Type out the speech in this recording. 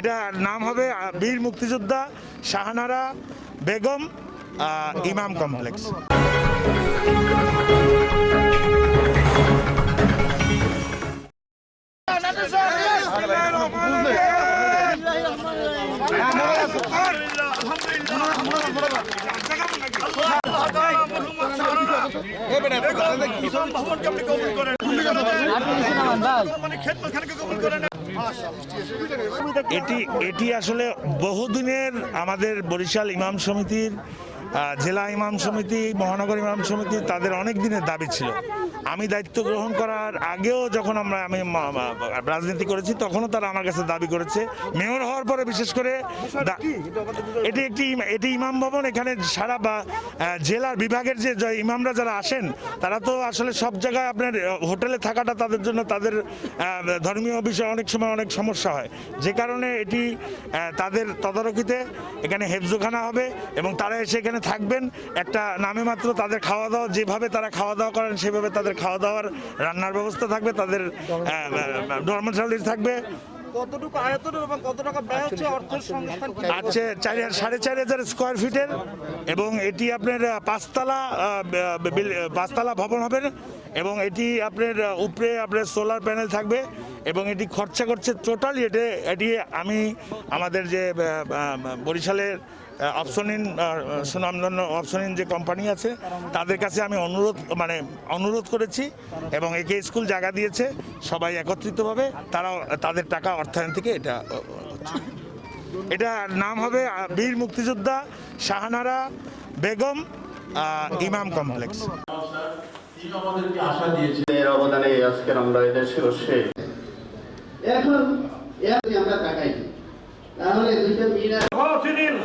এটার নাম হবে বীর মুক্তিযোদ্ধা শাহানারা বেগম ইমাম কমপ্লেক্স। এটি এটি আসলে বহুদিনের আমাদের বরিশাল ইমাম সমিতির জেলা ইমাম সমিতি, মহানগর ইমাম সমিতি তাদের অনেক দিনের দাবি ছিল। আমি দায়িত্ব গ্রহণ করার আগেও যখন আমরা, আমি রাজনীতি করেছি, তখনও তারা আমার কাছে দাবি করেছে। মেয়র হওয়ার পরে বিশেষ করে এটি একটি এটি ইমাম ভবন, এখানে সারা বা জেলার বিভাগের যে ইমামরা যারা আসেন, তারা তো আসলে সব জায়গায় আপনার হোটেলে থাকাটা তাদের জন্য তাদের ধর্মীয় বিষয়ে অনেক সময় অনেক সমস্যা হয়। যে কারণে এটি তাদের তদারকিতে এখানে হেফজোখানা হবে এবং তারা এসে এখানে থাকবেন। একটা নামে মাত্র তাদের খাওয়া দাওয়া যেভাবে তারা খাওয়া দাওয়া করেন সেভাবে তাদের খাওয়া দাওয়ার রান্নার ব্যবস্থা থাকবে তাদের ধর্মশালী থাকবে। কতটুকু আয়তন এবং কত টাকা ব্যয় হচ্ছে অর্থের সংস্থান কি? চার সাড়ে চার হাজার স্কোয়ার ফিটের এবং এটি আপনার পাঁচতলা পাঁচতলা ভবন হবে এবং এটি আপনার উপরে আপনার সোলার প্যানেল থাকবে। এবং এটি খরচা করছে টোটালি এটি এটি আমি আমাদের যে বরিশালের অপশনিন সুনামধন্য অপশনিন যে কোম্পানি আছে, তাদের কাছে আমি অনুরোধ মানে অনুরোধ করেছি এবং একে স্কুল জায়গা দিয়েছে, সবাই একত্রিতভাবে তারা তাদের টাকা অর্থায়ন থেকে এটা এটা নাম হবে বীর মুক্তিযোদ্ধা শাহানারা বেগম ইমাম কমপ্লেক্স। আমাদেরকে আশা দিয়েছে এর অবদানে আজকের আমরা এদেশে বসে এখন আমরা তাকাই। তাহলে দুইটা ফসিলিল